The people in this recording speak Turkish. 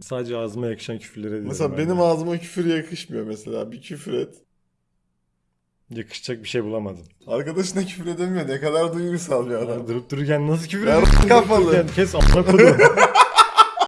Sadece ağzıma yakışan küfürlere. Mesela ben benim de. ağzıma küfür yakışmıyor mesela. Bir küfür et. Yakışacak bir şey bulamadım. Arkadaşına küfür edemiyor. Ne kadar duygusal bir adam. Durup dururken nasıl küfür Ya ediyorsun? kafalı. Kes amına koyduğum.